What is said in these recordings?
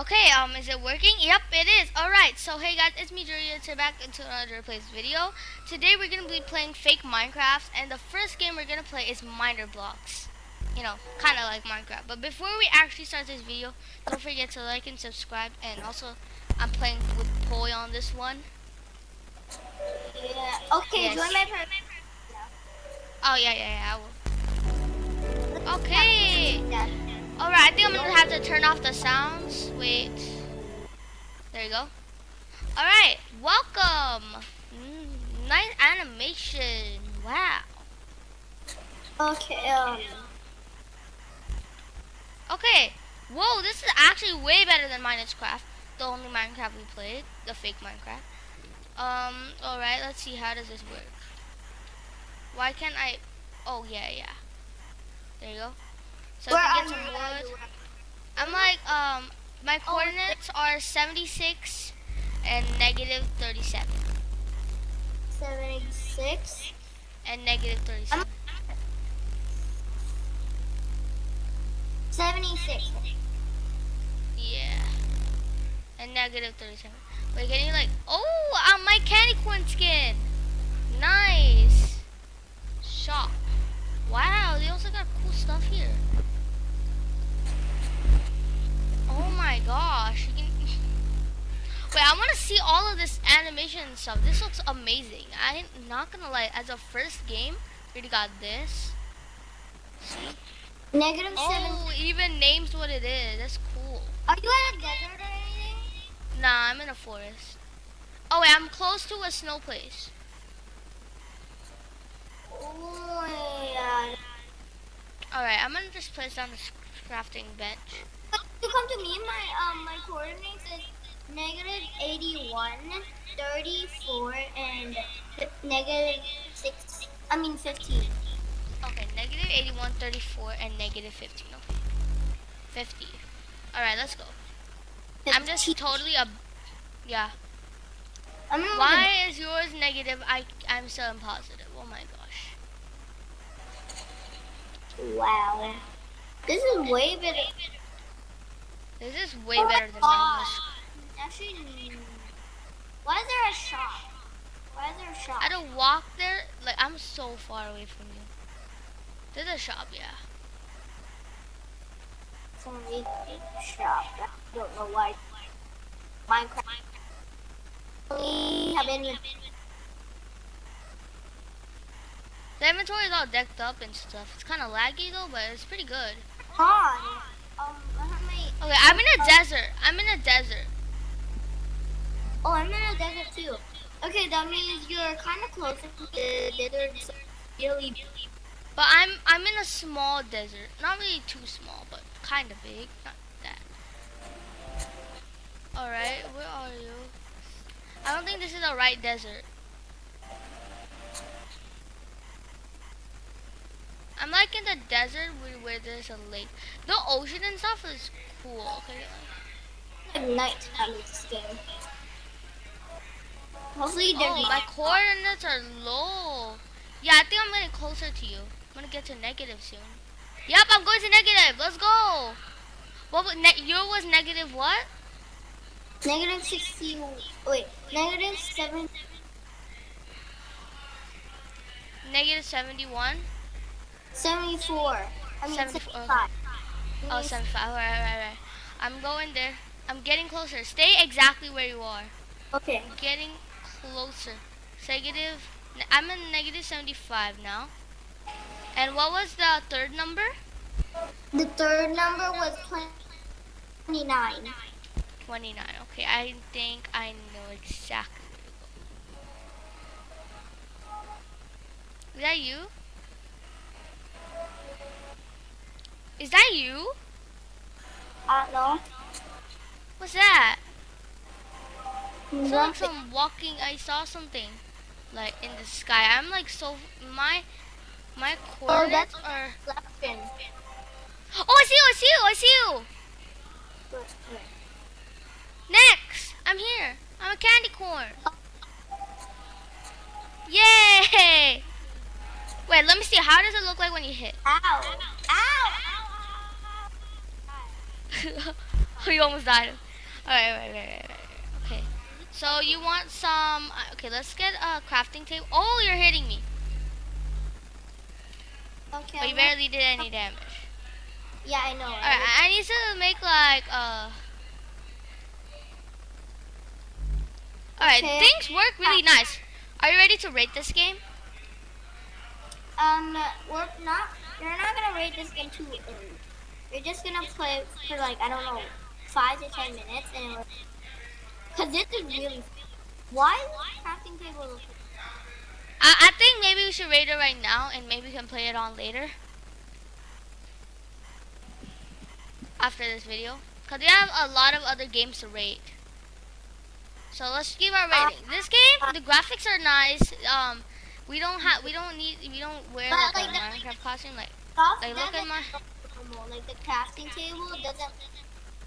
Okay, um, is it working? Yep, it is. Alright, so hey guys, it's me, Julia, to back into another Plays video. Today we're going to be playing fake Minecraft, and the first game we're going to play is Miner Blocks. You know, kind of like Minecraft. But before we actually start this video, don't forget to like and subscribe, and also, I'm playing with Poi on this one. Yeah. Okay, Yes. join my per- Oh, yeah, yeah, yeah, I will. Okay! Yeah. Alright, I think I'm gonna have to turn off the sounds. Wait. There you go. Alright, welcome! Mm, nice animation. Wow. Okay, um, Okay. Whoa, this is actually way better than Minecraft. The only Minecraft we played. The fake Minecraft. Um, alright, let's see. How does this work? Why can't I... Oh, yeah, yeah. There you go. So where I are can you? get some wood. I'm like, um, my coordinates are 76 and negative 37. 76. And negative 37. 76. Yeah. And negative 37. Wait, can you like, oh, uh, my candy corn skin. Nice. Shop. Wow, they also got cool stuff here. Oh my gosh. You can... Wait, I want to see all of this animation and stuff. This looks amazing. I'm not gonna lie, as a first game, we already got this. See? Negative 7. Oh, even names what it is. That's cool. Are you in a desert or anything? Nah, I'm in a forest. Oh wait, I'm close to a snow place. Alright, I'm gonna just place down this crafting bench. You come to me, my um my coordinates is negative 81, 34, and negative 6. I mean 15. Okay, negative 81, 34, and negative 15. Okay. 50. Alright, let's go. I'm just 15. totally a... Yeah. Why is yours negative? I, I'm so positive. Oh my gosh. Wow. This is way better. This is way Oh better than oh God. English. Actually, why is there a shop? Why is there a shop? I don't walk there. Like, I'm so far away from you. There's a shop, yeah. Some shop. I don't know why. Minecraft. We have been The inventory is all decked up and stuff. It's kind of laggy though, but it's pretty good. on. Um, okay, I'm in a desert. I'm in a desert. Oh, I'm in a desert too. Okay, that means you're kind of close to the desert. so Really. But I'm I'm in a small desert. Not really too small, but kind of big. Not that. Alright, where are you? I don't think this is the right desert. I'm like in the desert where, there's a lake. The ocean and stuff is cool. Okay. At nighttime in this game. Hopefully Oh, my coordinates are low. Yeah, I think I'm getting closer to you. I'm gonna get to negative soon. Yep, I'm going to negative. Let's go. What was ne- your was negative what? Negative 60. Wait, negative 7. Negative 71. 74. I mean 74, 75. Oh, 75. All right, all right, all right. I'm going there. I'm getting closer. Stay exactly where you are. Okay. I'm Getting closer. Negative. I'm in negative 75 now. And what was the third number? The third number was 29. 29. Okay, I think I know exactly where. Is that you? Is that you? I don't know. What's that? It's like some walking. I saw something like in the sky. I'm like so my my Oh, coordinates that's are. reflection. Oh, I see you! I see you! I see you! Next, I'm here. I'm a candy corn. Yay! Wait, let me see. How does it look like when you hit? Ow. Ow. Ow. you almost died. Alright, right, right, right, right. Okay. So you want some? uh, Okay, let's get a crafting table. Oh, you're hitting me, Okay. but you barely did any damage. Yeah, I know. Alright, I I need to make like uh. Alright, Okay. things work really nice. Are you ready to rate this game? Um, we're not. You're not gonna rate this game too early. You're just gonna play for like I don't know, five to ten minutes, and we're, cause this is really. Why is crafting table? I, I think maybe we should rate it right now and maybe we can play it on later. After this video. Because we have a lot of other games to rate. So let's give our rating. This game, the graphics are nice. Um, we don't have, we don't need, we don't wear like a like, the- Minecraft costume. Like, Like, look at my- normal. Like the crafting table doesn't.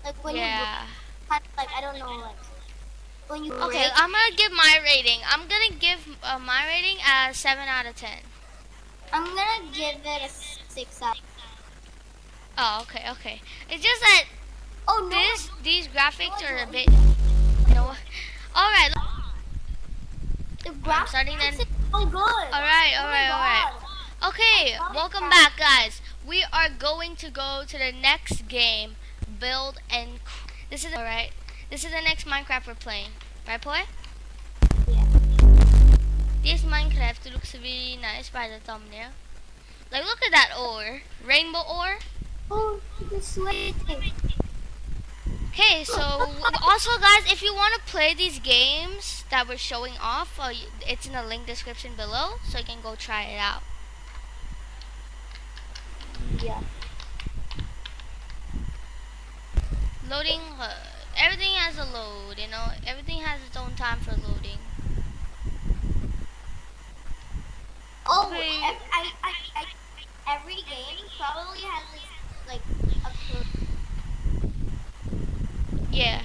Like when yeah. you like I don't know like when you Okay, I'm gonna give my rating. I'm gonna give uh, my rating as seven out of ten. I'm gonna give it a six out. Oh, okay, okay. It's just that Oh no! this, these graphics no, are a no. bit. No. All right. the I'm graphics starting then. is so good. All right, Oh all right, all right. Okay, welcome back, guys. We are going to go to the next game, build and. This is all right. This is the next Minecraft we're playing, right, boy? Yeah. This Minecraft looks really nice by the thumbnail. Like, look at that ore, rainbow ore. Oh, sweet thing. Okay, so also, guys, if you want to play these games that we're showing off, uh, it's in the link description below, so you can go try it out. Yeah. Loading, uh, everything has a load, you know, everything has its own time for loading. Oh, Okay. ev- I, I, I, every game probably has like a code. Yeah.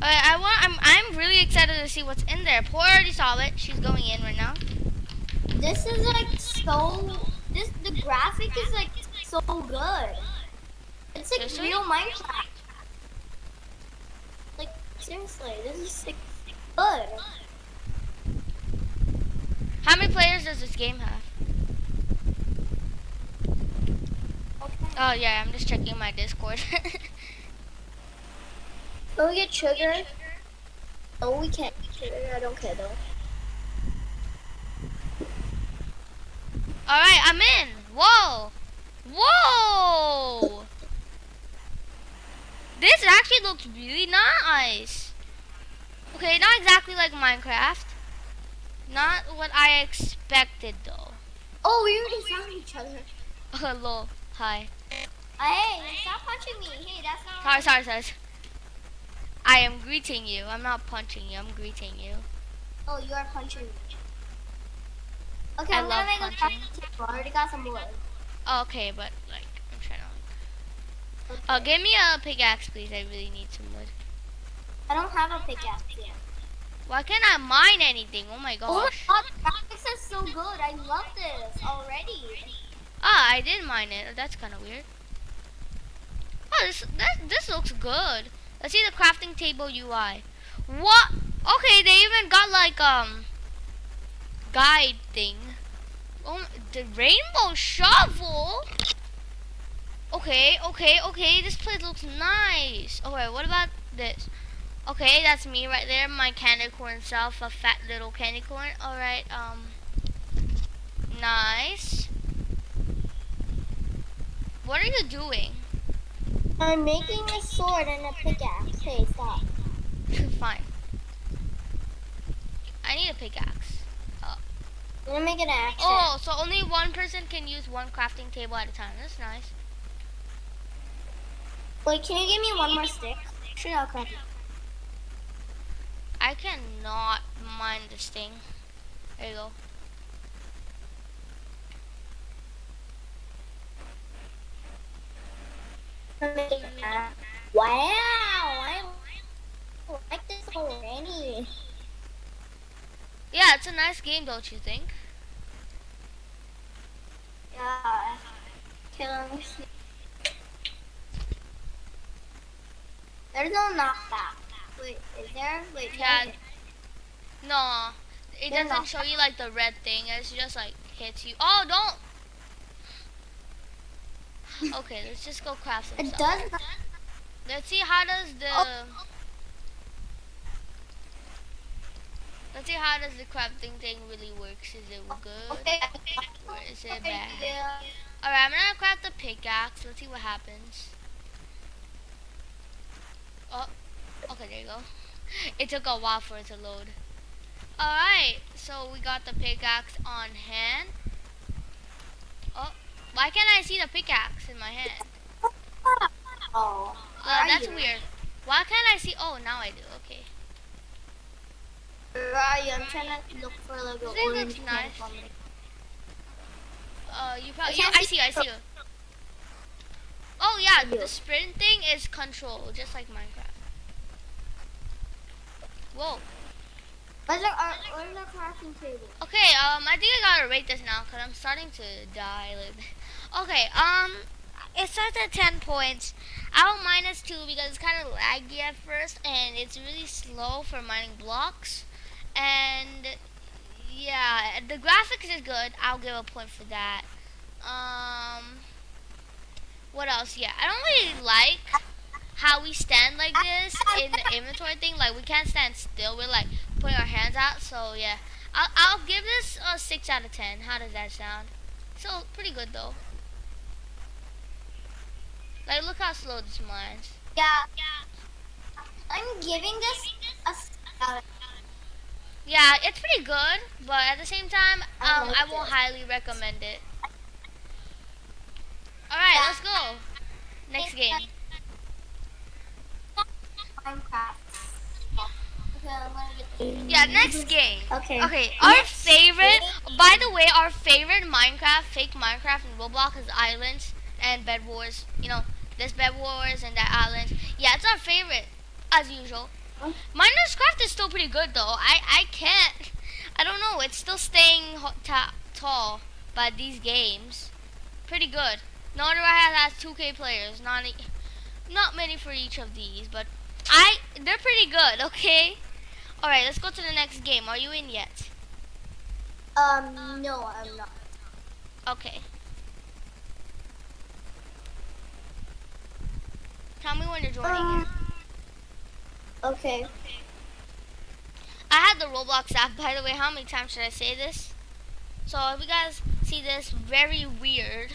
Alright, I want. I'm. I'm really excited to see what's in there. Poor already saw it. She's going in right now. This is like so. This the graphic is like so good. It's like Seriously? real Minecraft. Like seriously, this is like good. How many players does this game have? Okay. Oh yeah, I'm just checking my Discord. Can we get sugar? Oh, we can't get sugar. I don't care though. All right, I'm in. Whoa, whoa. This actually looks really nice. Okay, not exactly like Minecraft. Not what I expected though. Oh, we already found each other. Hello, hi. Hey, stop punching me. Hey, that's not. Sorry, sorry, sorry. I am greeting you. I'm not punching you. I'm greeting you. Oh, you are punching me. Okay, I I'm love gonna make a crafting table. I already got some wood. Okay, but like I'm trying to. Okay. Uh, give me a pickaxe, please. I really need some wood. I don't have a pickaxe yet. Why can't I mine anything? Oh my Oh my gosh. god, graphics are so good. I love this already. Ah, I did mine it. That's kind of weird. Oh, this that, this looks good. Let's see the crafting table UI. What? Okay, they even got like um guide thing. Oh, the rainbow shovel. Okay, okay, okay. This place looks nice. Okay, what about this? Okay, that's me right there. My candy corn self, a fat little candy corn. All right, um, nice. What are you doing? I'm making a sword and a pickaxe. Hey, stop. Fine. I need a pickaxe. I'm gonna make an axe. Oh, so only one person can use one crafting table at a time. That's nice. Wait, can you give me one more stick? Sure, I'll craft it. I cannot mine this thing. There you go. I'm making an axe. Wow, I like this already. Yeah, it's a nice game, don't you think? Yeah. See. There's no knockback. Wait, is there? Wait, Yeah. it. No, it They're doesn't not. show you like the red thing. It's just like hits you. Oh, don't. Okay, let's just go craft some It does. Let's see how does the Oh. Let's see how does the crafting thing really works. Is it good Okay. or is it bad? yeah. All right, I'm gonna craft the pickaxe. Let's see what happens. Oh, okay, there you go. It took a while for it to load. All right, so we got the pickaxe on hand. Oh, why can't I see the pickaxe in my hand? Oh. Uh, that's weird. Why can't I see? Oh, now I do. Okay. Where are you? I'm trying to look for like a thing orange nice. Uh, you probably. I I see. I see. Oh yeah, the sprint thing is control, just like Minecraft. Whoa. Where's our, where's our crafting table? Okay. Um, I think I gotta rate this now because I'm starting to die a little bit. Okay. Um, it starts at ten points. I'll minus two because it's kind of laggy at first and it's really slow for mining blocks. And yeah, the graphics is good. I'll give a point for that. Um, what else? Yeah, I don't really like how we stand like this in the inventory thing. Like we can't stand still. We're like putting our hands out. So yeah, I'll I'll give this a six out of ten. How does that sound? So pretty good though. Like look how slow this mines. Yeah. Yeah. I'm giving this a s- out of Yeah, it's pretty good, but at the same time, I um, like I won't it. highly recommend it. All right, Yeah. let's go. Next game. Minecraft. Okay, I'm gonna get Yeah, next game. Okay. Okay, our Next favorite. game. By the way, our favorite Minecraft, fake Minecraft, and Roblox is Islands and Bed Wars. You know, this Bed Wars and that Islands. Yeah, it's our favorite, as usual. Oh. Minecraft Craft is still pretty good though. I I can't. I don't know. It's still staying tall by these games. Pretty good. Norder has has 2K players. Not e- not many for each of these, but I they're pretty good. Okay. All right, let's go to the next game. Are you in yet? Um, no, I'm not. Okay. Tell me when you're joining in. Um, okay. I had the Roblox app, by the way. How many times should I say this? So if you guys see this very weird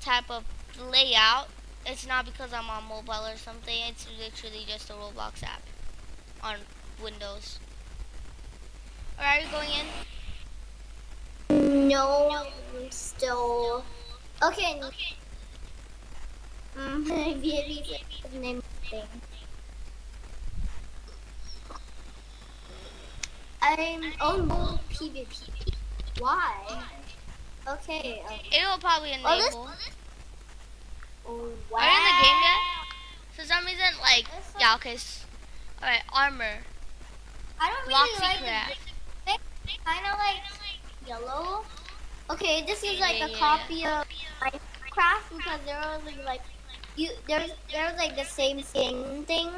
type of layout, it's not because I'm on mobile or something. It's literally just a Roblox app on Windows. Alright, are you going in? No, I'm still. Okay. Mm, maybe it's name thing. I'm no PvP. Why? Okay. Um, It'll probably enable. Oh, this- oh, wow. Are you in the game yet? For some reason, like, This yeah, okay. Alright, armor. I don't really like craft. the kind of like yellow. Okay, this is like Yeah, a yeah, copy of Minecraft because there was like, like you there's there's like the same thing thing.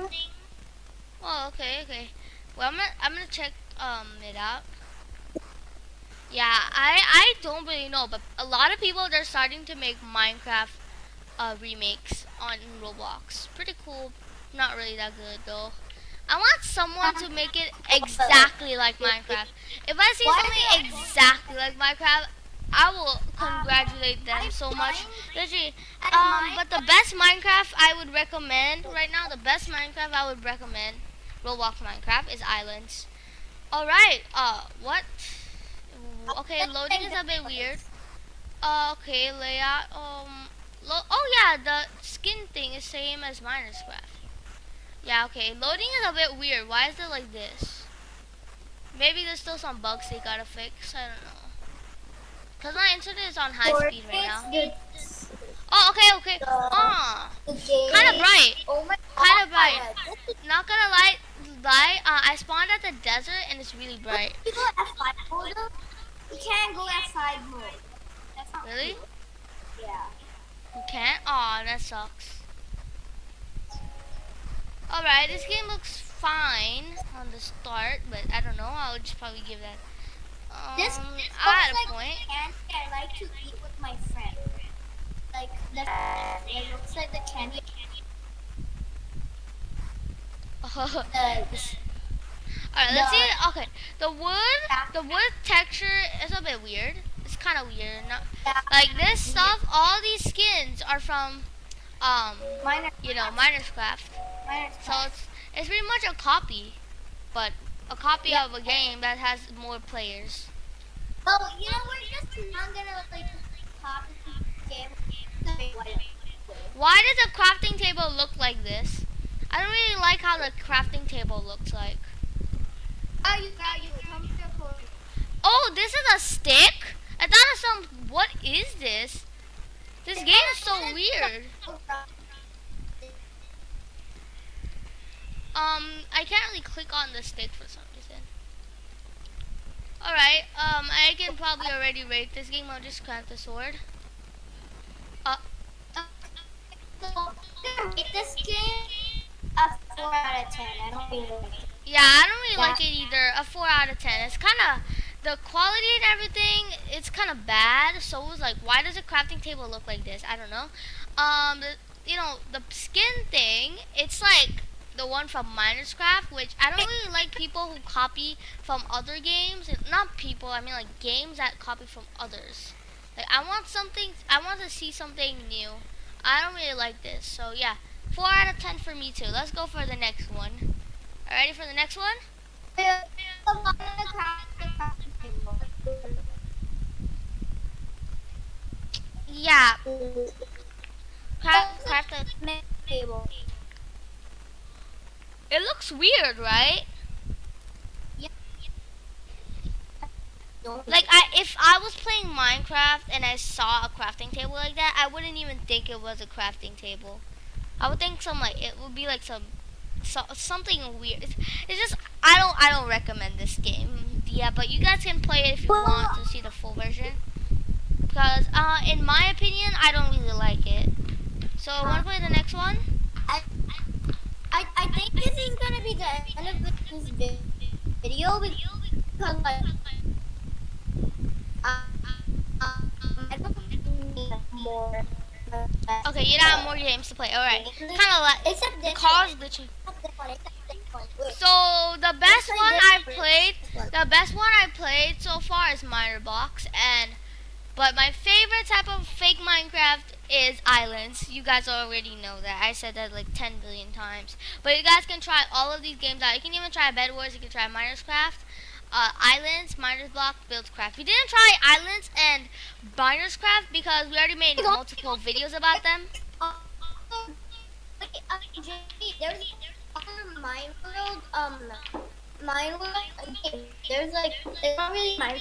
Oh, okay, okay. Well, I'm gonna, I'm gonna check um it out. Yeah, I I don't really know, but a lot of people they're starting to make Minecraft uh, remakes on Roblox. Pretty cool. Not really that good though. I want someone to make it exactly like Minecraft. If I see something exactly like Minecraft, I will congratulate them so much. Literally, um, but the best Minecraft I would recommend right now, the best Minecraft I would recommend, Roblox Minecraft, is Islands. All right. Uh, what? Okay, loading is a bit weird. Uh, okay, layout. Um, lo- oh yeah, the skin thing is same as Miners Craft. Yeah, okay. Loading is a bit weird. Why is it like this? Maybe there's still some bugs they gotta fix. I don't know. Cause my internet is on high Or speed right now. it's Oh, okay, okay. Ah, the kind of bright. Oh my Kinda bright. Not gonna lie, lie. Uh, I spawned at the desert and it's really bright. You go F5 mode. You can't go F5 mode. That's not Really? Yeah. You can't? Aw, that sucks. Alright, this game looks fine on the start, but I don't know. I'll just probably give that. Um, This, this I had a like point. candy I like to eat with my friend. Like the it looks like the candy. Alright, let's see. Okay, the wood, the wood texture is a bit weird. It's kind of weird. Not, like this stuff, all these skins are from, um, you know, Miners Craft. So it's it's pretty much a copy, but a copy Yeah. of a game that has more players. Well, you know, we're just not gonna like copy game. Why does a crafting table look like this? I don't really like how the crafting table looks like. Oh, you got you. Come to the corner. Oh, this is a stick? I thought it was some. What is this? This game is so weird. Um, I can't really click on the stick for some reason. Alright, um, I can probably already rate this game. I'll just craft the sword. Gonna rate this game a four out of ten. I don't really like it. Yeah, I don't really Yeah. like it either. A 4 out of 10. It's kind of, the quality and everything, it's kind of bad. So it was like, why does a crafting table look like this? I don't know. Um, the, you know, the skin thing, it's like the one from Miners Craft, which I don't really like people who copy from other games. Not people, I mean like games that copy from others. Like, I want something, I want to see something new. I don't really like this. So yeah, 4 out of 10 for me too. Let's go for the next one. Are ready for the next one? Yeah, craft, craft the, Table. it looks weird, right? Like, I if I was playing Minecraft and I saw a crafting table like that, I wouldn't even think it was a crafting table. I would think some like it would be like some, so, something weird. It's, it's just I don't I don't recommend this game. Yeah, but you guys can play it if you want to see the full version. Because uh, in my opinion, I don't really like it. So I want to play the next one? I, I, I think this is gonna be the end of this video because like, uh, um, I don't need more. Okay, you don't have more games to play. All right, kind of like Except the this cars one. glitching. Except this one, except this one. Wait, So the best one I've played, the best one I played so far is Miner Box, and but my favorite type of fake Minecraft is Islands. You guys already know that. I said that like 10 billion times. But you guys can try all of these games out. You can even try Bed Wars. You can try Miners Craft, uh, Islands, Miners Block, Builds Craft. We didn't try Islands and Miners Craft because we already made multiple videos about them. There's other Mine World, um, Mine World, there's like, it's not really Mine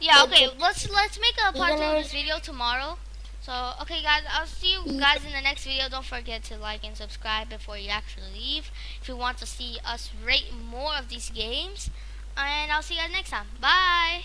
Yeah, okay. Let's let's make a part two of this video tomorrow. So, okay, guys, I'll see you guys in the next video. Don't forget to like and subscribe before you actually leave. If you want to see us rate more of these games, and I'll see you guys next time. Bye.